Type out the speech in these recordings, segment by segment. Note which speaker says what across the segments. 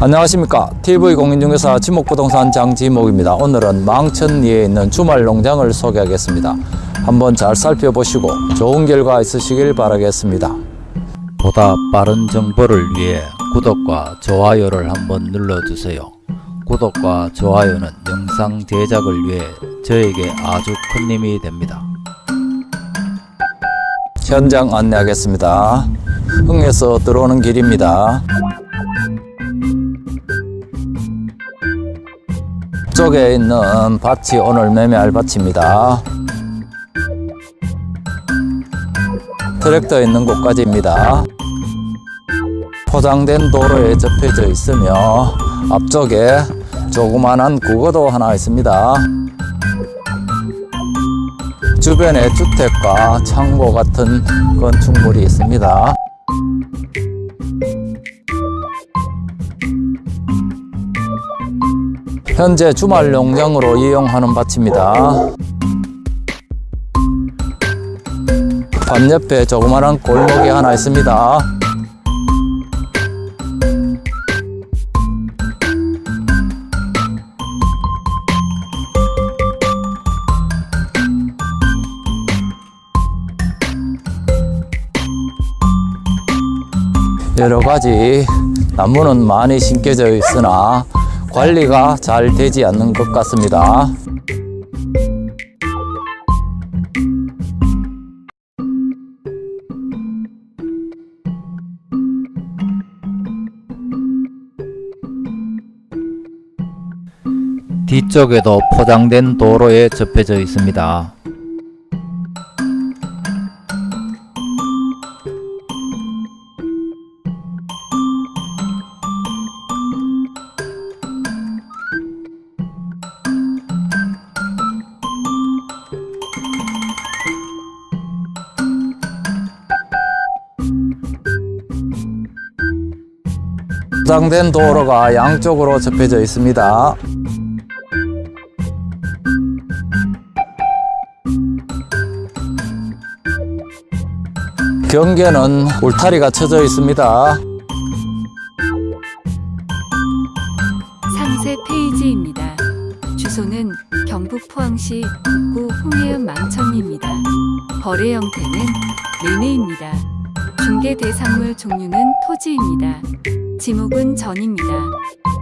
Speaker 1: 안녕하십니까. TV공인중개사 지목부동산 장지목입니다. 오늘은 망천리에 있는 주말 농장을 소개하겠습니다. 한번 잘 살펴보시고 좋은 결과 있으시길 바라겠습니다. 보다 빠른 정보를 위해 구독과 좋아요를 한번 눌러주세요. 구독과 좋아요는 영상 제작을 위해 저에게 아주 큰 힘이 됩니다. 현장 안내하겠습니다. 흥에서 들어오는 길입니다 쪽에 있는 밭이 오늘 매매할 밭입니다. 트랙터 있는 곳까지입니다. 포장된 도로에 접혀져 있으며 앞쪽에 조그만한 국어도 하나 있습니다. 주변에 주택과 창고 같은 건축물이 있습니다. 현재 주말 농장으로 이용하는 밭입니다. 밭 옆에 조그마한 골목이 하나 있습니다. 여러 가지 나무는 많이 심겨져 있으나 관리가 잘 되지 않는 것 같습니다. 뒤쪽에도 포장된 도로에 접혀져 있습니다. 포장된 도로가 양쪽으로 접혀져 있습니다. 경계는 울타리가 쳐져 있습니다.
Speaker 2: 상세 페이지입니다. 주소는 경북 포항시 북구 홍해읍 망천리입니다. 거래 형태는 매매입니다. 중개 대상물 종류는 토지입니다. 지목은 전입니다.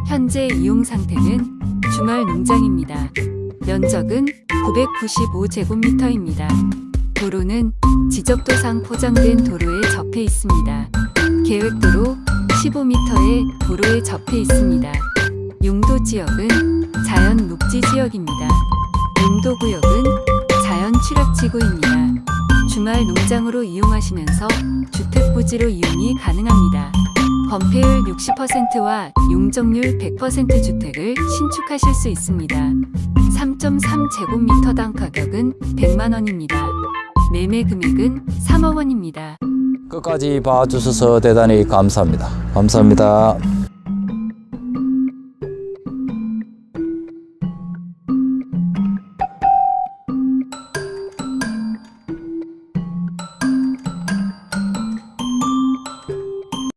Speaker 2: 현재 이용 상태는 주말 농장입니다. 면적은 995제곱미터입니다. 도로는 지적도상 포장된 도로에 접해 있습니다. 계획도로 15m의 도로에 접해 있습니다. 용도 지역은 자연 녹지 지역입니다. 용도 구역은 자연 취락지구입니다. 주말 농장으로 이용하시면서 주택 부지로 이용이 가능합니다. 건폐율 60%와 용적률 100% 주택을 신축하실 수 있습니다. 3.3제곱미터당 가격은 100만원입니다. 매매 금액은 3억원입니다.
Speaker 1: 끝까지 봐주셔서 대단히 감사합니다. 감사합니다.